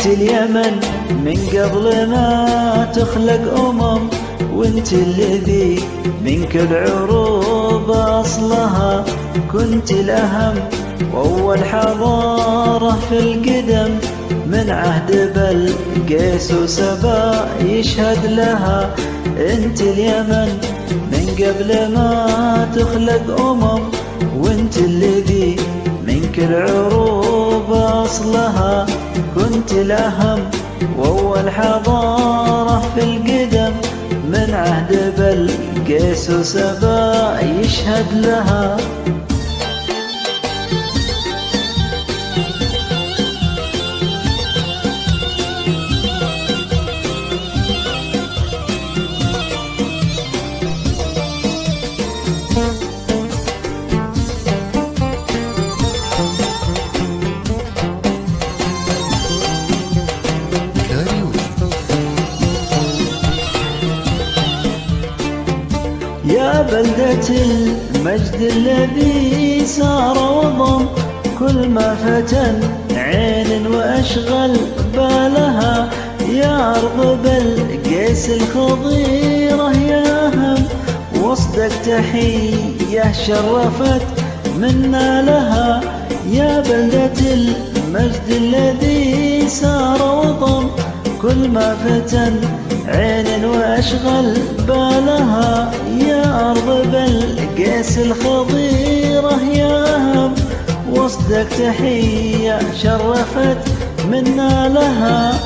انت اليمن من قبل ما تخلق أمم وانت الذي منك العروب أصلها. كنت الأهم واول حضاره في القدم. من عهد بلقيس وسبأ يشهد لها. انت اليمن من قبل ما تخلق أمم كنت الاهم وأول حضارة في القدم من عهد بلقيس وسبا يشهد لها. يا بلدة المجد الذي سار وضم كل ما فتن عين وأشغل بالها. يا أرض بلقيس الخضيرة يا هم وصدق تحية شرفت منا لها. يا بلدة المجد الذي سار وضم كل ما فتن عين وأشغل بالها. بلقيس الخضيرة يا هم وصدق تحية شرفت منا لها.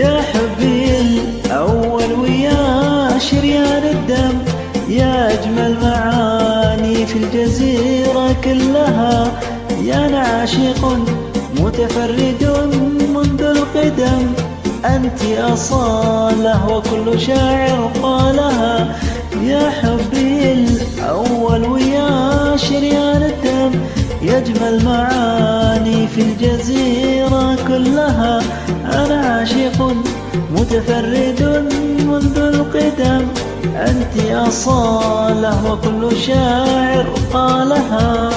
يا حبي الأول ويا شريان الدم. يا أجمل معاني في الجزيرة كلها. يا نعاشق متفرد منذ القدم. أنت أصالة وكل شاعر قالها. يا حبي الأول ويا شريان الدم. يجمل معاني في الجزيرة كلها أنا عاشق متفرد منذ القدم. أنت أصالة وكل شاعر قالها.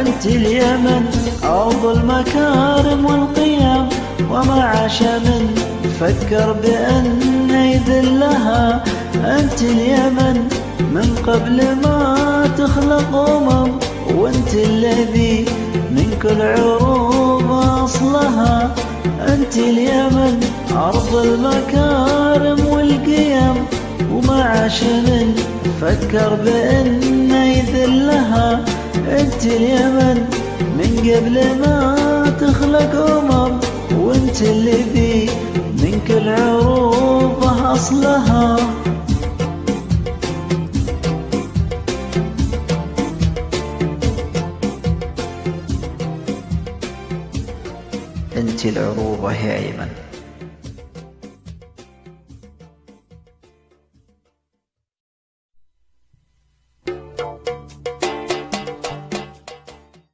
أنت اليمن أرض المكارم والقيم وما عاش من فكر بأن يذلها. أنت اليمن من قبل ما تخلق أمم وأنت الذي من كل عروب أصلها. أنت اليمن أرض المكارم والقيم وما عاش من فكر بأن يذلها أنت اليمن من قبل ما تخلق أمم وأنت الذي من كل عروبه أصلها. أنت العروبه يا يمن